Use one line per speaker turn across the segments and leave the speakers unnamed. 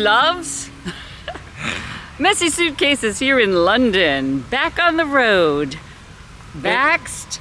loves. Messy Suitcases here in London, back on the road, vaxxed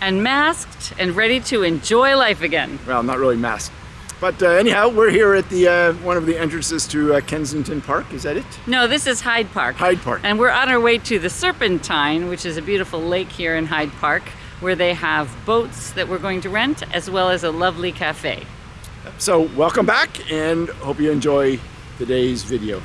and masked and ready to enjoy life again.
Well, not really masked. But uh, anyhow, we're here at the uh, one of the entrances to uh, Kensington Park. Is that it?
No, this is Hyde Park.
Hyde Park.
And we're on our way to the Serpentine, which is a beautiful lake here in Hyde Park, where they have boats that we're going to rent, as well as a lovely cafe.
So welcome back and hope you enjoy today's video.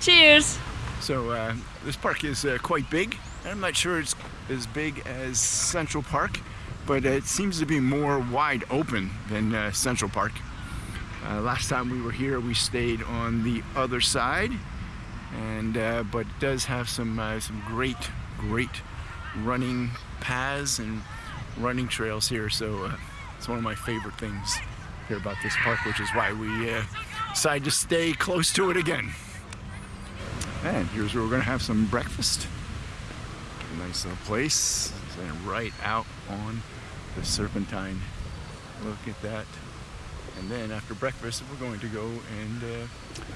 Cheers!
So uh, this park is uh, quite big. I'm not sure it's as big as Central Park, but it seems to be more wide open than uh, Central Park. Uh, last time we were here, we stayed on the other side, and uh, but it does have some uh, some great, great running paths and running trails here. So uh, it's one of my favorite things here about this park, which is why we uh, decided to stay close to it again. And here's where we're gonna have some breakfast. Nice little place, and right out on the Serpentine. Look at that. And then after breakfast, we're going to go and uh,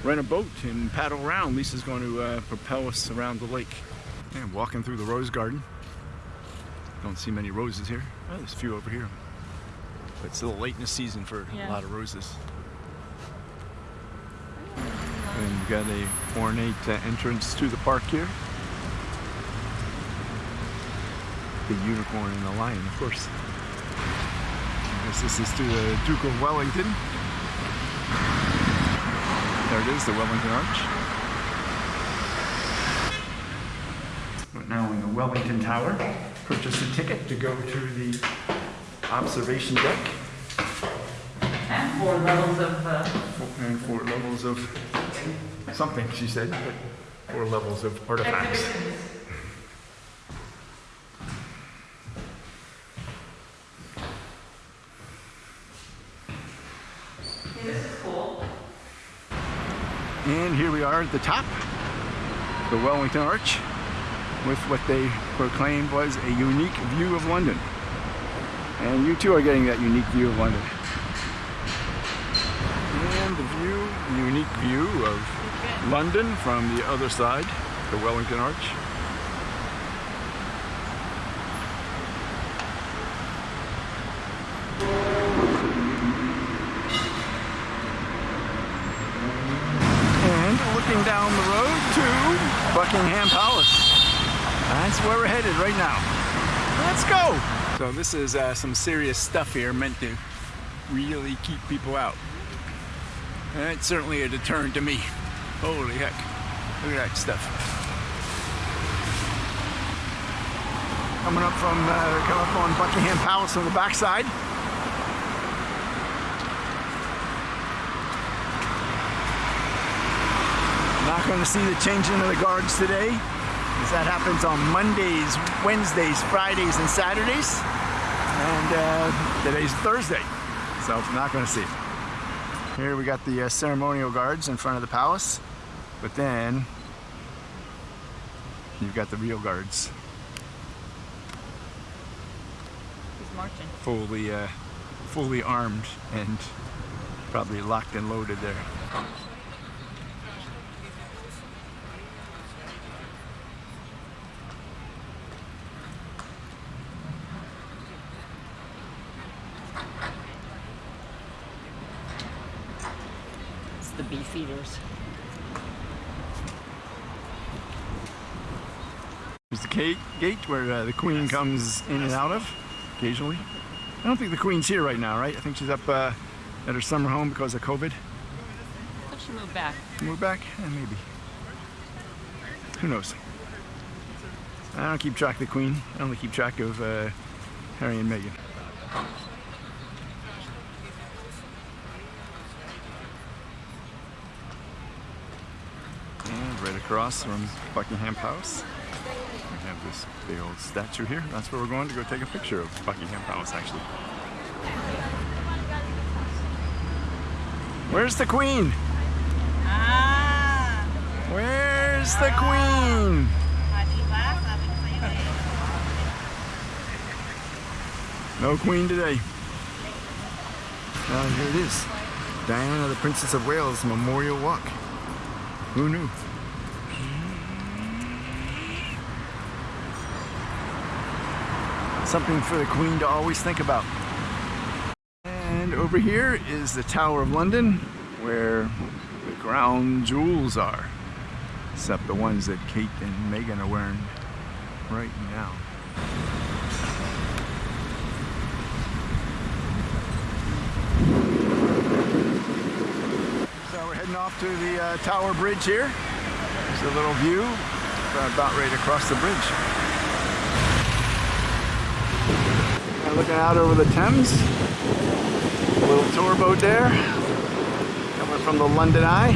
rent a boat and paddle around. Lisa's going to uh, propel us around the lake. And walking through the rose garden. Don't see many roses here. Oh, there's a few over here. But it's a little late in the season for
Yeah.
a lot of roses. And you've got a ornate uh, entrance to the park here. The unicorn and the lion, of course. I guess this is to the Duke of Wellington. There it is, the Wellington Arch. But now in the Wellington Tower, purchase a ticket to go to the observation deck
four levels of uh,
and four levels of something, she said, but four levels of artifacts.
this is cool.
And here we are at the top, the Wellington Arch, with what they proclaimed was a unique view of London. And you too are getting that unique view of London. And the view, the unique view of London from the other side, the Wellington Arch. And looking down the road to Buckingham Palace. That's where we're headed right now. Let's go. So this is uh, some serious stuff here meant to really keep people out. It's certainly a deterrent to me. Holy heck. Look at that stuff. Coming up from, uh, coming up on Buckingham Palace on the backside. Not going to see the changing of the guards today, as that happens on Mondays, Wednesdays, Fridays, and Saturdays. And uh, today's Thursday, so not going to see it. Here we got the uh, ceremonial guards in front of the palace, but then you've got the real guards,
He's marching.
fully, uh, fully armed and probably locked and loaded there.
The beef eaters.
There's the gate, gate where uh, the Queen comes in and out of occasionally. I don't think the Queen's here right now, right? I think she's up uh, at her summer home because of COVID.
Let's she moved back.
Move back? Eh, maybe. Who knows? I don't keep track of the Queen. I only keep track of uh, Harry and Meghan. And right across from Buckingham Palace, we have this big old statue here. That's where we're going to go take a picture of Buckingham Palace, actually. Where's the Queen?
Ah,
Where's the Queen?
Adiba, sabi ko sa'yo.
No Queen today. Oh, here it is. Diana, the Princess of Wales Memorial Walk. Who knew? Something for the Queen to always think about. And over here is the Tower of London, where the crown jewels are. Except the ones that Kate and Meghan are wearing right now. So we're heading off to the uh, Tower Bridge here. There's a little view. About ready to cross the bridge. And looking out over the Thames. A little tour boat there. Coming from the London Eye.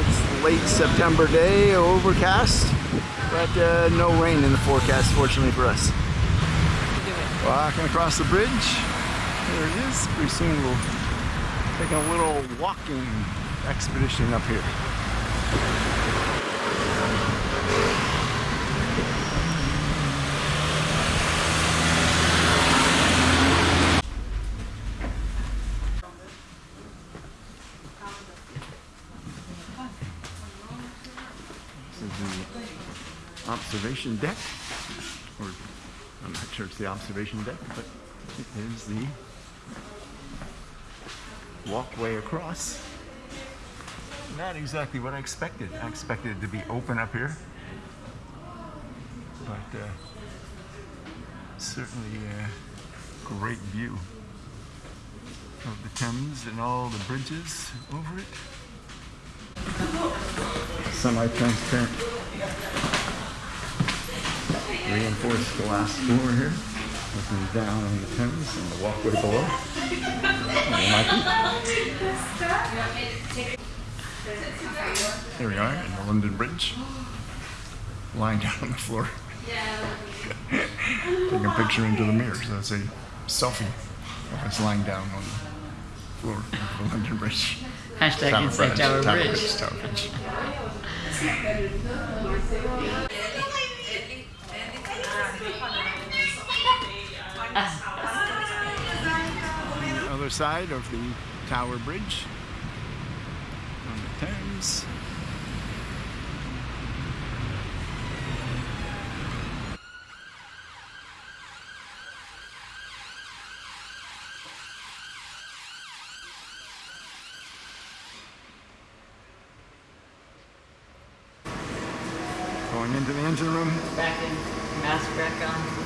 It's late September day, overcast, but uh, no rain in the forecast, fortunately for us. Walking across the bridge. There it is. Pretty soon we'll take a little walking expedition up here. Is the observation deck. Or I'm not sure it's the observation deck, but it is the walkway across. Not exactly what I expected. I expected it to be open up here. But uh, certainly a great view of the Thames and all the bridges over it. Semi-transparent reinforced glass floor here. Looking down on the Thames and the walkway below. There. Here we are in the London Bridge. Lying down on the floor. Taking a picture into the mirror. So that's a selfie of us lying down on the floor of the London Bridge.
Hashtag Inside Tower
Tower
Bridge.
Tower Bridge. Other side of the Tower Bridge on the Thames. Going into the engine room.
Back in, mask back on.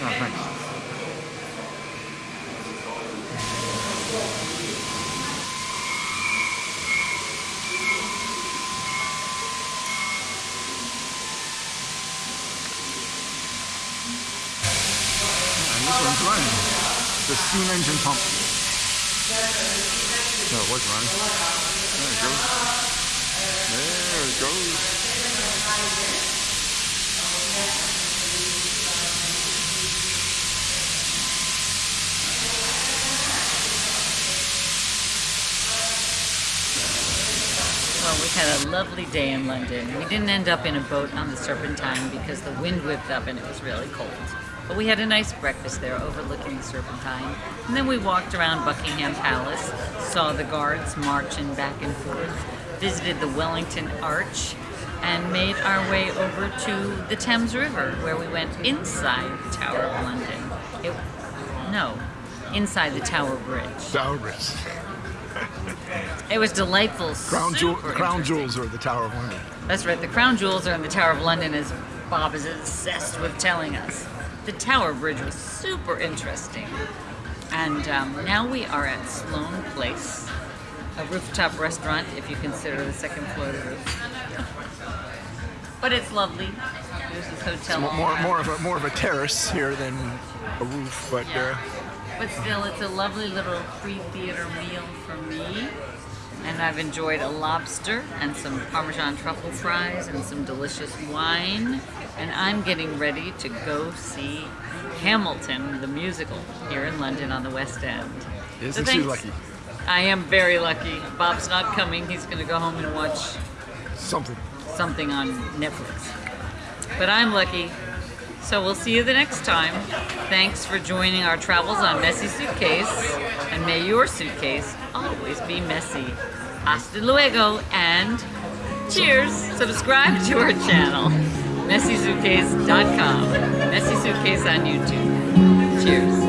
Oh, thanks. And this one's running. The steam engine pump. So it was running. There it goes. There it goes.
Well, we had a lovely day in London. We didn't end up in a boat on the Serpentine because the wind whipped up and it was really cold. But we had a nice breakfast there overlooking the Serpentine. And then we walked around Buckingham Palace, saw the guards marching back and forth, visited the Wellington Arch, and made our way over to the Thames River where we went inside the Tower of London. It, no, inside the Tower Bridge.
Tower Bridge.
It was delightful.
Crown, jewel, crown jewels are the Tower of London.
That's right. The crown jewels are in the Tower of London, as Bob is obsessed with telling us. The Tower Bridge was super interesting. And um, now we are at Sloane Place, a rooftop restaurant, if you consider the second floor the roof. But it's lovely. There's this hotel.
More, more, more of a more of a terrace here than a roof, but
Yeah.
uh,
But still, it's a lovely little free theater meal for me and I've enjoyed a lobster and some Parmesan truffle fries and some delicious wine. And I'm getting ready to go see Hamilton, the musical, here in London on the West End.
Isn't
So
she lucky?
I am very lucky. Bob's not coming. He's going to go home and watch
Something.
something on Netflix. But I'm lucky. So we'll see you the next time. Thanks for joining our travels on Messy Suitcase. And may your suitcase always be messy. Hasta luego and cheers. Subscribe to our channel, messysuitcase.com. Messy Suitcase on YouTube. Cheers.